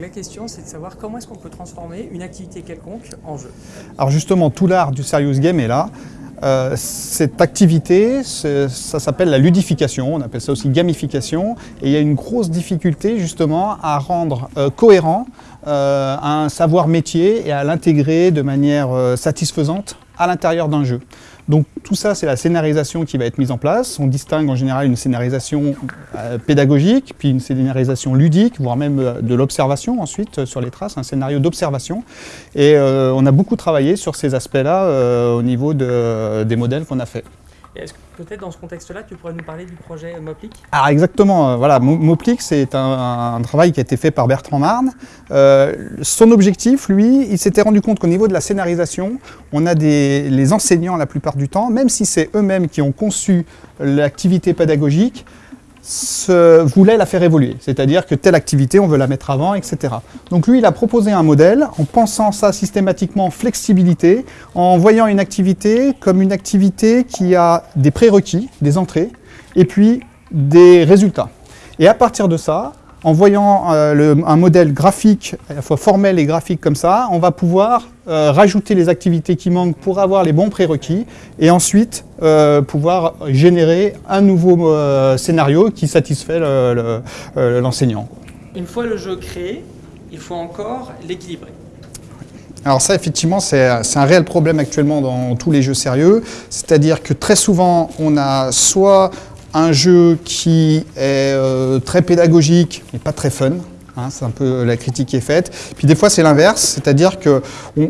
La question, c'est de savoir comment est-ce qu'on peut transformer une activité quelconque en jeu. Alors justement, tout l'art du serious game est là. Euh, cette activité, ça s'appelle la ludification, on appelle ça aussi gamification, et il y a une grosse difficulté justement à rendre euh, cohérent euh, un savoir métier et à l'intégrer de manière satisfaisante à l'intérieur d'un jeu. Donc tout ça, c'est la scénarisation qui va être mise en place. On distingue en général une scénarisation euh, pédagogique, puis une scénarisation ludique, voire même euh, de l'observation ensuite euh, sur les traces, un scénario d'observation. Et on a beaucoup travaillé sur ces aspects-là au niveau des modèles qu'on a fait. Est-ce que peut-être dans ce contexte-là, tu pourrais nous parler du projet Moplic ah, exactement, voilà, Moplic c'est un, travail qui a été fait par Bertrand Marne. Euh, son objectif, lui, il s'était rendu compte qu'au niveau de la scénarisation, on a des, les enseignants la plupart du temps, même si c'est eux-mêmes qui ont conçu l'activité pédagogique, se, voulait la faire évoluer, c'est-à-dire que telle activité, on veut la mettre avant, etc. Donc lui, il a proposé un modèle en pensant ça systématiquement en flexibilité, en voyant une activité comme une activité qui a des prérequis, des entrées, et puis des résultats. Et à partir de ça, en voyant euh, un modèle graphique, à la fois formel et graphique comme ça, on va pouvoir euh, rajouter les activités qui manquent pour avoir les bons prérequis et ensuite euh, pouvoir générer un nouveau scénario qui satisfait l'enseignant. Une fois le jeu créé, il faut encore l'équilibrer. Alors ça, effectivement, c'est un réel problème actuellement dans tous les jeux sérieux. C'est-à-dire que très souvent, on a soit un jeu qui est euh, très pédagogique, mais pas très fun. Hein, c'est un peu la critique qui est faite. Puis des fois, c'est l'inverse, c'est-à-dire qu'on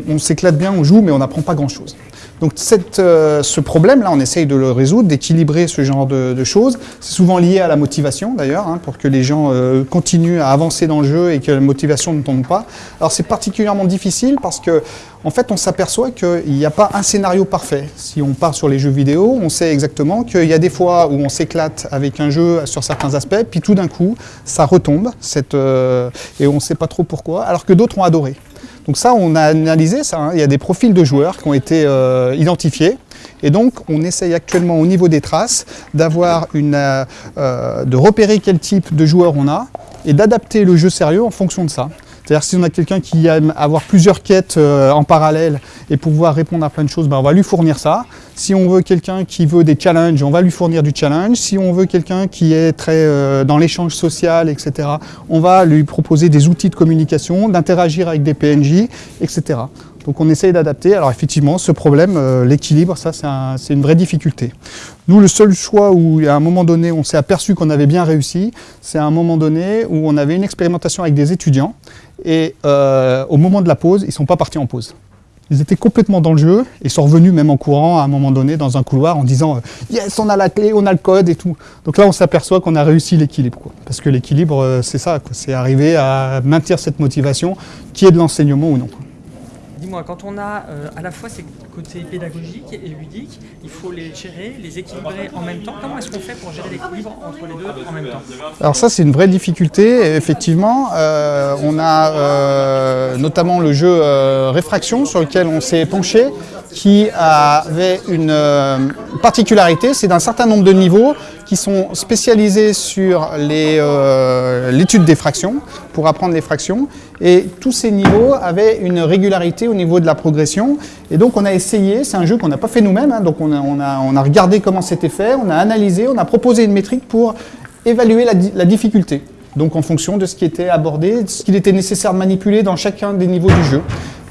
on, s'éclate bien, on joue, mais on n'apprend pas grand-chose. Donc cette, euh, ce problème-là, on essaye de le résoudre, d'équilibrer ce genre de, choses. C'est souvent lié à la motivation d'ailleurs, hein, pour que les gens euh, continuent à avancer dans le jeu et que la motivation ne tombe pas. Alors c'est particulièrement difficile parce que en fait, on s'aperçoit qu'il n'y a pas un scénario parfait. Si on part sur les jeux vidéo, on sait exactement qu'il y a des fois où on s'éclate avec un jeu sur certains aspects, puis tout d'un coup, ça retombe, cette, euh, et on ne sait pas trop pourquoi, alors que d'autres ont adoré. Donc ça, on a analysé ça. Hein. Il y a des profils de joueurs qui ont été euh, identifiés. Et donc, on essaye actuellement au niveau des traces d'avoir euh, de repérer quel type de joueur on a et d'adapter le jeu sérieux en fonction de ça. C'est-à-dire si on a quelqu'un qui aime avoir plusieurs quêtes euh, en parallèle et pouvoir répondre à plein de choses, ben on va lui fournir ça. Si on veut quelqu'un qui veut des challenges, on va lui fournir du challenge. Si on veut quelqu'un qui est très euh, dans l'échange social, etc., on va lui proposer des outils de communication, d'interagir avec des PNJ, etc. Donc on essaye d'adapter. Alors effectivement, ce problème, euh, l'équilibre, ça c'est une vraie difficulté. Nous, le seul choix où à un moment donné, on s'est aperçu qu'on avait bien réussi, c'est à un moment donné où on avait une expérimentation avec des étudiants et euh, au moment de la pause, ils ne sont pas partis en pause. Ils étaient complètement dans le jeu et sont revenus même en courant à un moment donné dans un couloir en disant euh, Yes, on a la clé, on a le code et tout ». Donc là, on s'aperçoit qu'on a réussi l'équilibre. Parce que l'équilibre, c'est ça, c'est arriver à maintenir cette motivation qui est de l'enseignement ou non. Quand on a euh, à la fois ces côtés pédagogiques et ludiques, il faut les gérer, les équilibrer en même temps. Comment est-ce qu'on fait pour gérer l'équilibre entre les deux en même temps? Alors ça, c'est une vraie difficulté. Effectivement, euh, on a euh, notamment le jeu Réfraction sur lequel on s'est penché, qui avait une particularité, c'est d'un certain nombre de niveaux qui sont spécialisés sur l'étude des fractions, pour apprendre les fractions. Et tous ces niveaux avaient une régularité au niveau de la progression. Et donc on a essayé, c'est un jeu qu'on n'a pas fait nous-mêmes, hein, donc on a, regardé comment c'était fait, on a analysé, on a proposé une métrique pour évaluer la, la difficulté. Donc en fonction de ce qui était abordé, de ce qu'il était nécessaire de manipuler dans chacun des niveaux du jeu.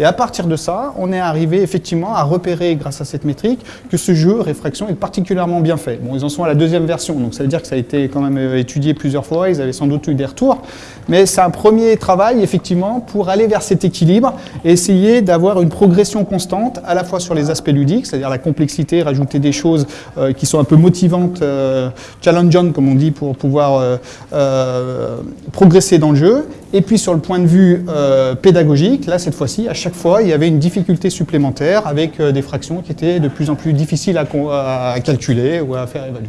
Et à partir de ça, on est arrivé effectivement à repérer, grâce à cette métrique, que ce jeu, Réfraction, est particulièrement bien fait. Bon, ils en sont à la deuxième version, donc ça veut dire que ça a été quand même euh, étudié plusieurs fois, ils avaient sans doute eu des retours. Mais c'est un premier travail, effectivement, pour aller vers cet équilibre et essayer d'avoir une progression constante, à la fois sur les aspects ludiques, c'est-à-dire la complexité, rajouter des choses euh, qui sont un peu motivantes, euh, challengeantes, comme on dit, pour pouvoir progresser dans le jeu, et puis sur le point de vue euh, pédagogique, là cette fois-ci, à chaque fois, il y avait une difficulté supplémentaire avec euh, des fractions qui étaient de plus en plus difficiles à calculer ou à faire évaluer.